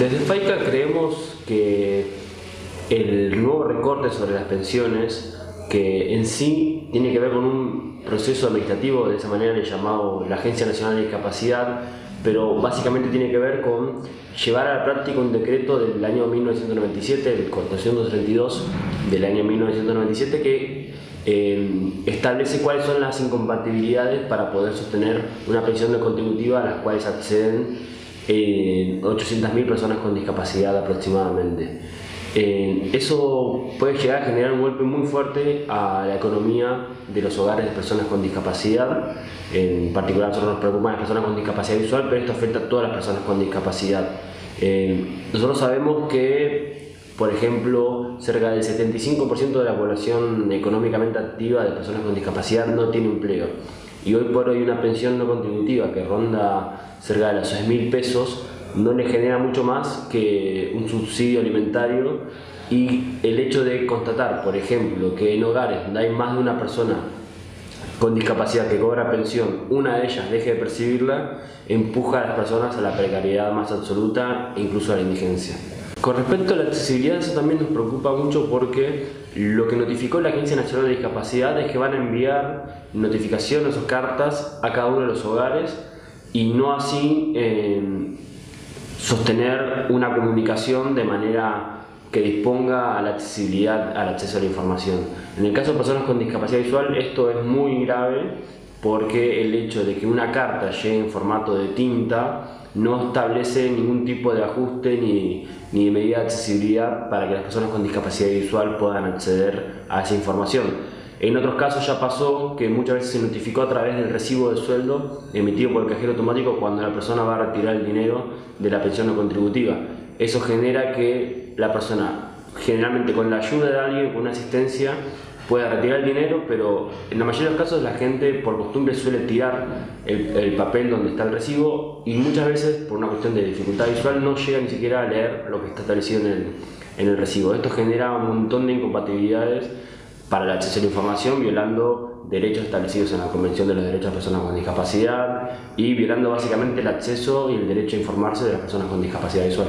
Desde FAICA creemos que el nuevo recorte sobre las pensiones, que en sí tiene que ver con un proceso administrativo, de esa manera le llamado la Agencia Nacional de Discapacidad, pero básicamente tiene que ver con llevar a la práctica un decreto del año 1997, el Cortación 232 del año 1997, que eh, establece cuáles son las incompatibilidades para poder sostener una pensión no contributiva a las cuales acceden eh, 800.000 personas con discapacidad aproximadamente. Eso puede llegar a generar un golpe muy fuerte a la economía de los hogares de personas con discapacidad. En particular, nosotros nos preocupan las personas con discapacidad visual, pero esto afecta a todas las personas con discapacidad. Nosotros sabemos que, por ejemplo, cerca del 75% de la población económicamente activa de personas con discapacidad no tiene empleo. Y hoy por hoy una pensión no contributiva que ronda cerca de los 6 mil pesos no le genera mucho más que un subsidio alimentario y el hecho de constatar, por ejemplo, que en hogares donde hay más de una persona con discapacidad que cobra pensión, una de ellas deje de percibirla, empuja a las personas a la precariedad más absoluta e incluso a la indigencia. Con respecto a la accesibilidad, eso también nos preocupa mucho porque lo que notificó la Agencia Nacional de Discapacidad es que van a enviar notificaciones o cartas a cada uno de los hogares y no así eh, sostener una comunicación de manera que disponga a la accesibilidad al acceso a la información. En el caso de personas con discapacidad visual esto es muy grave porque el hecho de que una carta llegue en formato de tinta no establece ningún tipo de ajuste ni, ni de medida de accesibilidad para que las personas con discapacidad visual puedan acceder a esa información. En otros casos ya pasó que muchas veces se notificó a través del recibo de sueldo emitido por el cajero automático cuando la persona va a retirar el dinero de la pensión no contributiva. Eso genera que la persona, generalmente con la ayuda de alguien, con una asistencia, pueda retirar el dinero, pero en la mayoría de los casos la gente por costumbre suele tirar el, papel donde está el recibo y muchas veces por una cuestión de dificultad visual no llega ni siquiera a leer lo que está establecido en el, en el recibo. Esto genera un montón de incompatibilidades para el acceso a la información violando derechos establecidos en la Convención de los Derechos de Personas con Discapacidad y violando básicamente el acceso y el derecho a informarse de las personas con discapacidad visual.